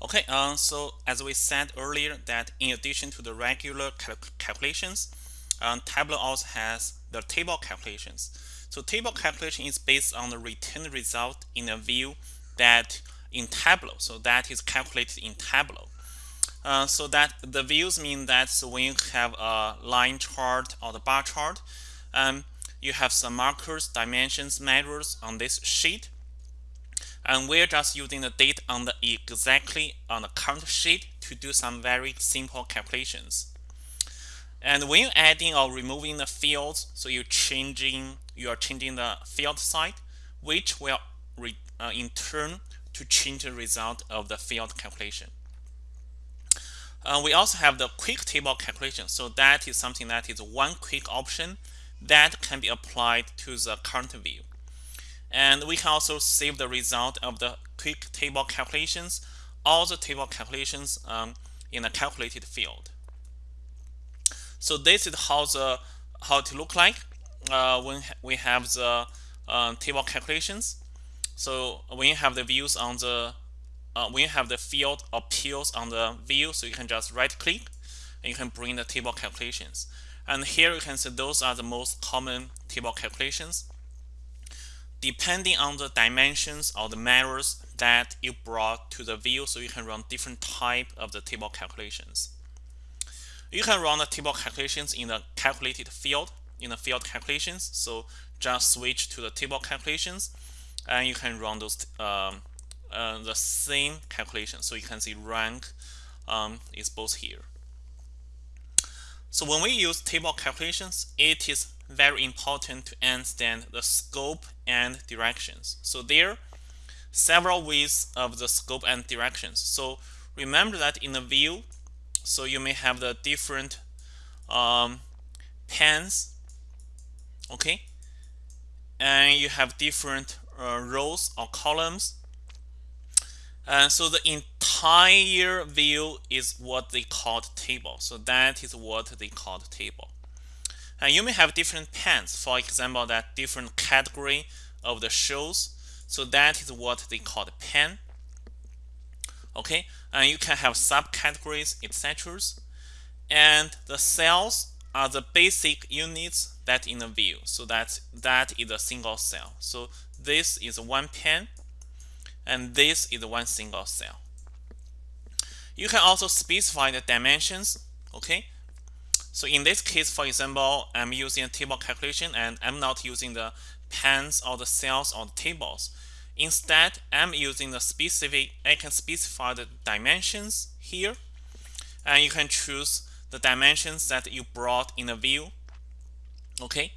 Okay, uh, so as we said earlier that in addition to the regular cal calculations, um, Tableau also has the table calculations. So table calculation is based on the returned result in a view that in Tableau. So that is calculated in Tableau. Uh, so that the views mean that so when you have a line chart or the bar chart, um, you have some markers, dimensions, measures on this sheet and we're just using the data on the exactly on the current sheet to do some very simple calculations. And when you're adding or removing the fields, so you're changing you are changing the field site, which will uh, in turn to change the result of the field calculation. Uh, we also have the quick table calculation. So that is something that is one quick option that can be applied to the current view. And we can also save the result of the quick table calculations, all the table calculations um, in a calculated field. So this is how the how it look like uh, when we have the uh, table calculations. So when you have the views on the uh, when you have the field appeals on the view, so you can just right click and you can bring the table calculations. And here you can see those are the most common table calculations depending on the dimensions or the measures that you brought to the view so you can run different type of the table calculations. You can run the table calculations in the calculated field in the field calculations. So just switch to the table calculations and you can run those um, uh, the same calculation. So you can see rank um, is both here so when we use table calculations it is very important to understand the scope and directions. So there are several ways of the scope and directions. So remember that in the view, so you may have the different um, panes, okay? And you have different uh, rows or columns. And so the entire view is what they called table. So that is what they called table. And you may have different pens, for example, that different category of the shows. So that is what they call the pane. Okay, and you can have subcategories, etc. And the cells are the basic units that in a view. So that that is a single cell. So this is one pen, and this is one single cell. You can also specify the dimensions. Okay, so in this case, for example, I'm using a table calculation and I'm not using the panes or the cells or the tables. Instead, I'm using the specific, I can specify the dimensions here and you can choose the dimensions that you brought in the view. Okay,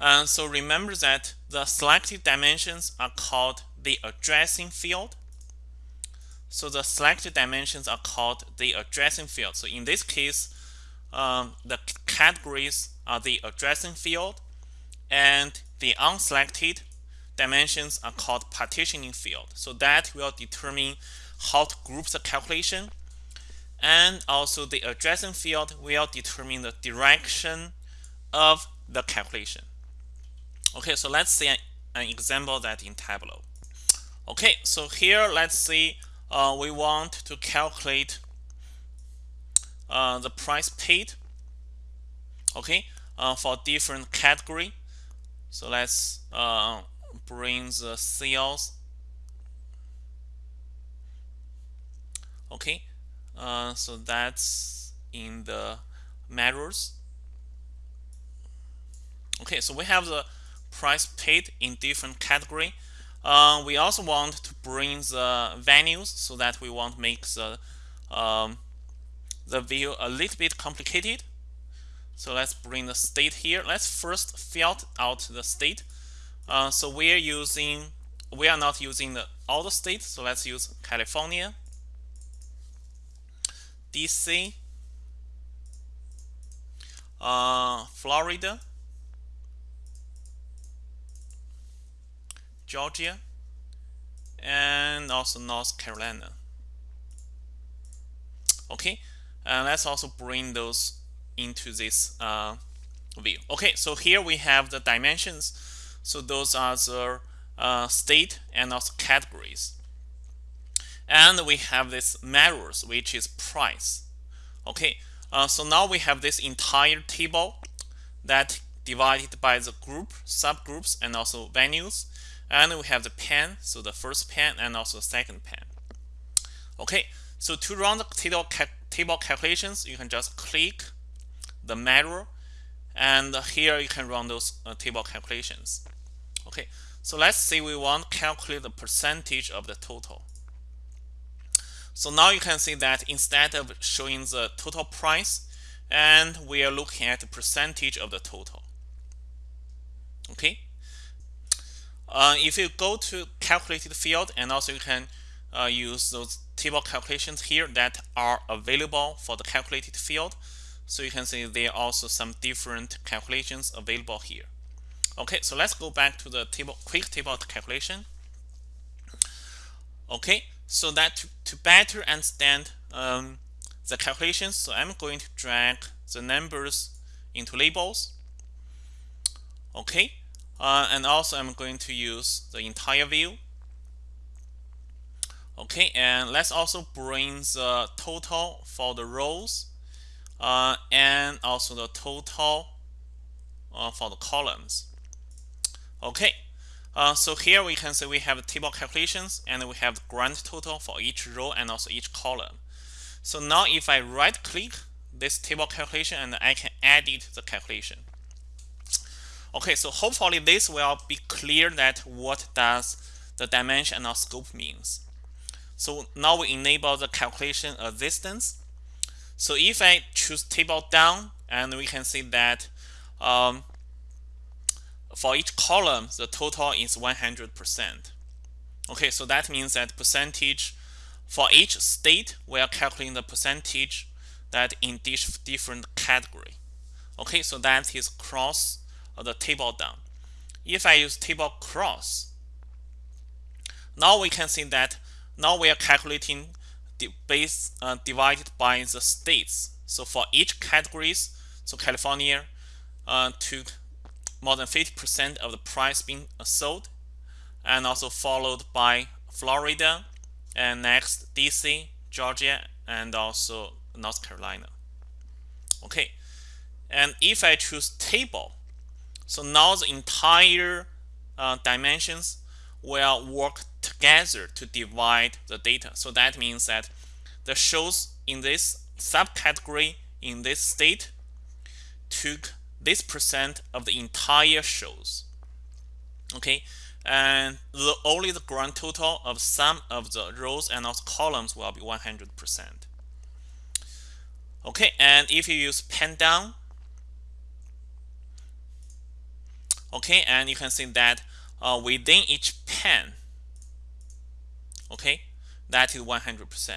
uh, so remember that the selected dimensions are called the addressing field. So the selected dimensions are called the addressing field. So in this case, um, the categories are the addressing field and the unselected dimensions are called partitioning field. So that will determine how to group the calculation and also the addressing field will determine the direction of the calculation. Okay, so let's see an, an example that in Tableau. Okay, so here let's see uh, we want to calculate uh, the price paid okay uh, for different category. So let's uh, bring the sales okay uh, so that's in the measures okay so we have the price paid in different category uh, we also want to bring the values so that we want to make the um, the view a little bit complicated. So let's bring the state here. Let's first fill out the state. Uh, so we're using, we are not using the, all the states. So let's use California, DC, uh, Florida, Georgia, and also North Carolina. Okay, and let's also bring those into this uh, view. Okay, so here we have the dimensions. So those are the uh, state and also categories. and we have this measures which is price okay uh, so now we have this entire table that divided by the group subgroups and also venues and we have the pen so the first pen and also the second pen okay so to run the table, cal table calculations you can just click the mirror and here you can run those uh, table calculations. Okay so let's say we want to calculate the percentage of the total. So now you can see that instead of showing the total price and we are looking at the percentage of the total. Okay uh, if you go to calculated field and also you can uh, use those table calculations here that are available for the calculated field. So you can see there are also some different calculations available here. Okay so let's go back to the table quick table calculation. Okay so that to, to better understand um, the calculations so I'm going to drag the numbers into labels. Okay uh, and also I'm going to use the entire view. Okay and let's also bring the total for the rows uh, and also the total uh, for the columns. Okay uh, so here we can see we have table calculations and we have grand total for each row and also each column. So now if I right click this table calculation and I can edit the calculation Okay, so hopefully this will be clear that what does the dimension or scope means. So now we enable the calculation of distance. So if I choose table down, and we can see that um, for each column, the total is 100%. Okay, so that means that percentage for each state, we are calculating the percentage that in each different category. Okay, so that is cross the table down. If I use table cross, now we can see that now we are calculating the base uh, divided by the states. So for each categories, so California uh, took more than 50% of the price being sold, and also followed by Florida, and next DC, Georgia, and also North Carolina. Okay, and if I choose table, so now the entire uh, dimensions will work together to divide the data. So that means that the shows in this subcategory in this state took this percent of the entire shows. Okay, and the, only the grand total of some of the rows and also columns will be 100%. Okay, and if you use pen down, okay and you can see that uh, within each pen okay that is 100%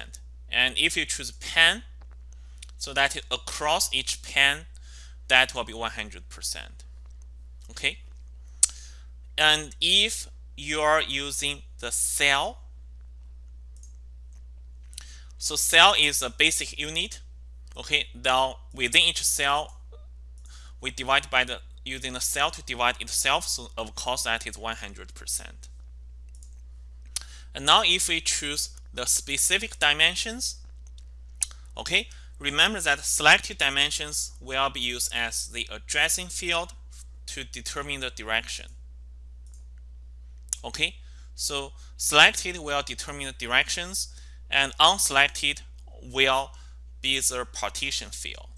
and if you choose pen so that is across each pen that will be 100% okay? And if you are using the cell so cell is a basic unit okay now within each cell we divide by the using the cell to divide itself, so of course that is 100%. And now if we choose the specific dimensions, okay, remember that selected dimensions will be used as the addressing field to determine the direction. Okay, so selected will determine the directions and unselected will be the partition field.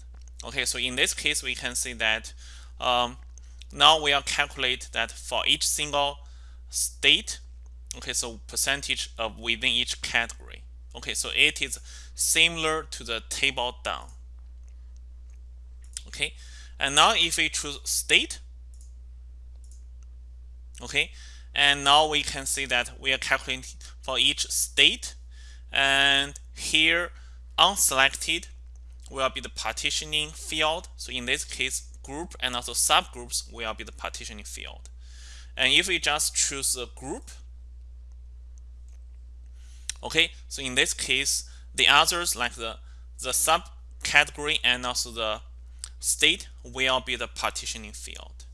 Okay, so in this case, we can see that um, now we'll calculate that for each single state okay so percentage of within each category. Okay so it is similar to the table down. Okay and now if we choose state okay and now we can see that we are calculating for each state and here unselected will be the partitioning field. So in this case group and also subgroups will be the partitioning field. And if we just choose a group, okay, so in this case, the others like the, the subcategory and also the state will be the partitioning field.